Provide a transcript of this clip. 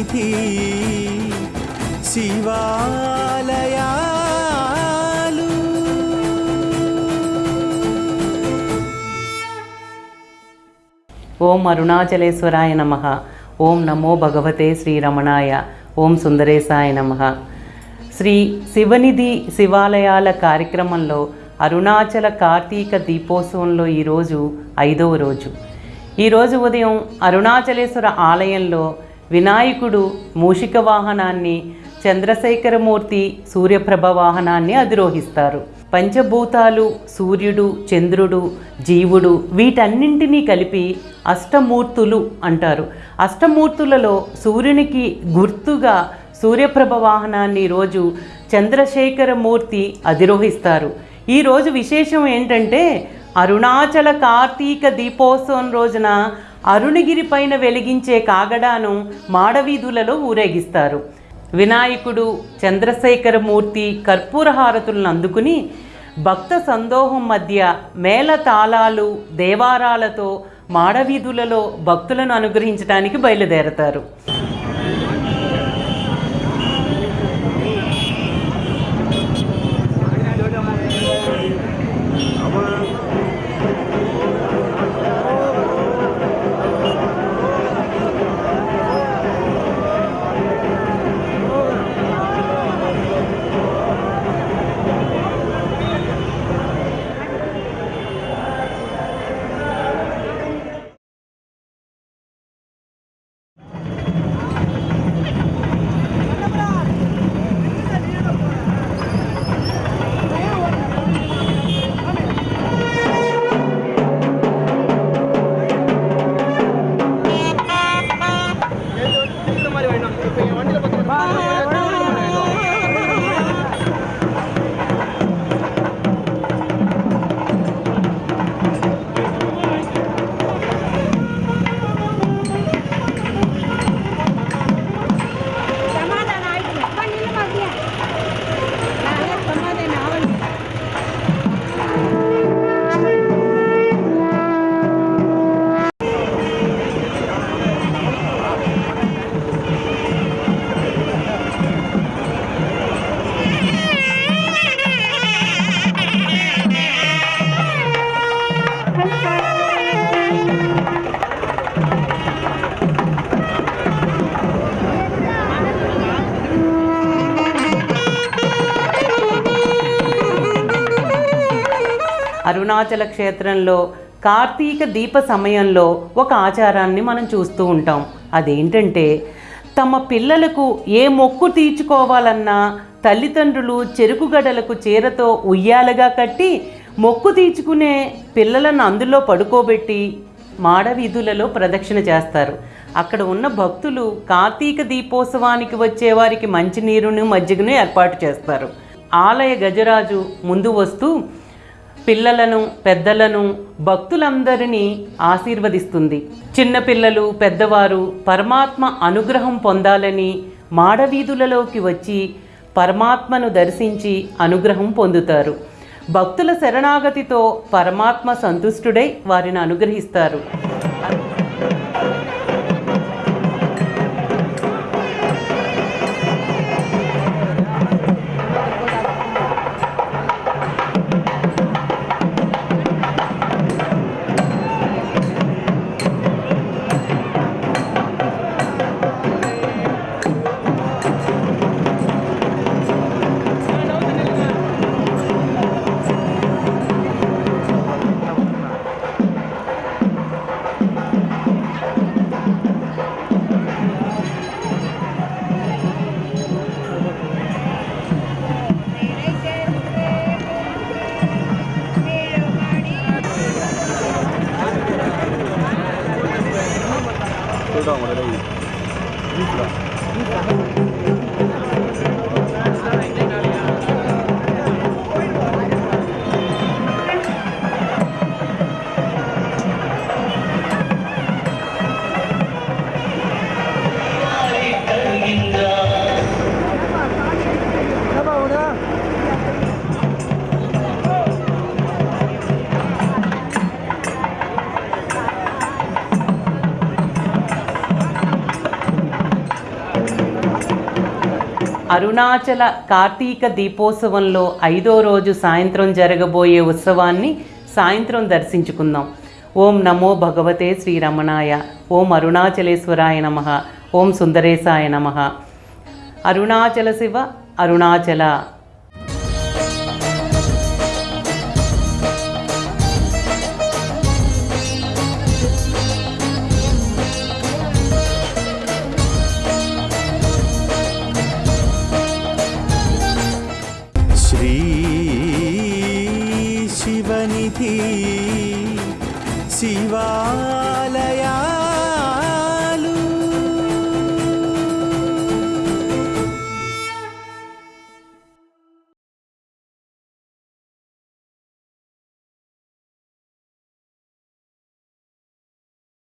వీధి శివాలయాలు. ఓం అరుణాచలేశ్వరాయ నమ. ఓం నమో భగవతే శ్రీరమణాయ. ఓం సుందరేశాయ నమ. శ్రీ శివనిధి శివాలయాల కార్యక్రమంలో అరుణాచల కార్తీక దీపోత్సవంలో ఈరోజు ఐదవ రోజు. ఈరోజు ఉదయం అరుణాచలేశ్వర ఆలయంలో వినాయకుడు మూషిక వాహనాన్ని చంద్రశేఖరమూర్తి సూర్యప్రభ వాహనాన్ని అధిరోహిస్తారు. పంచభూతాలు సూర్యుడు చంద్రుడు జీవుడు వీటన్నింటినీ కలిపి అష్టమూర్తులు అంటారు. అష్టమూర్తులలో సూర్యునికి గుర్తుగా సూర్యప్రభ వాహనాన్ని రోజు చంద్రశేఖరమూర్తి అధిరోహిస్తారు. ఈరోజు విశేషం ఏంటంటే అరుణాచల కార్తీక దీపోత్సవం రోజున అరుణగిరి పైన వెలిగించే కాగడాను మాడవీధులలో ఊరేగిస్తారు. వినాయకుడు చంద్రశేఖరమూర్తి కర్పూర హారతులను అందుకుని భక్త సందోహం మధ్య మేళ తాళాలు దేవారాలతో మాడవీధులలో భక్తులను అనుగ్రహించడానికి బయలుదేరతారు. అరుణాచల క్షేత్రంలో కార్తీక దీప సమయంలో ఒక ఆచారాన్ని మనం చూస్తూ ఉంటాం. అదేంటంటే తమ పిల్లలకు ఏ మొక్కు తీర్చుకోవాలన్నా తల్లిదండ్రులు చెరుకుగడలకు చీరతో ఉయ్యాలగా కట్టి మొక్కు తీర్చుకునే పిల్లలను అందులో పడుకోబెట్టి మాడవీధులలో ప్రదక్షిణ చేస్తారు. అక్కడ ఉన్న భక్తులు కార్తీక దీపోత్సవానికి వచ్చే వారికి మంచినీరును మజ్జిగను ఏర్పాటు చేస్తారు. ఆలయ గజరాజు ముందు వస్తూ పిల్లలను పెద్దలను భక్తులందరినీ ఆశీర్వదిస్తుంది. చిన్నపిల్లలు పెద్దవారు పరమాత్మ అనుగ్రహం పొందాలని మాడవీధులలోకి వచ్చి పరమాత్మను దర్శించి అనుగ్రహం పొందుతారు. భక్తుల శరణాగతితో పరమాత్మ సంతుష్టుడై వారిని అనుగ్రహిస్తారు. అరుణాచల కార్తీక దీపోత్సవంలో ఐదో రోజు సాయంత్రం జరగబోయే ఉత్సవాన్ని సాయంత్రం దర్శించుకుందాం. ఓం నమో భగవతే శ్రీరమణాయ. ఓం అరుణాచలేశ్వరాయ నమ. ఓం సుందరేశాయ నమ. అరుణాచల శివ అరుణాచల. நிதி சிவா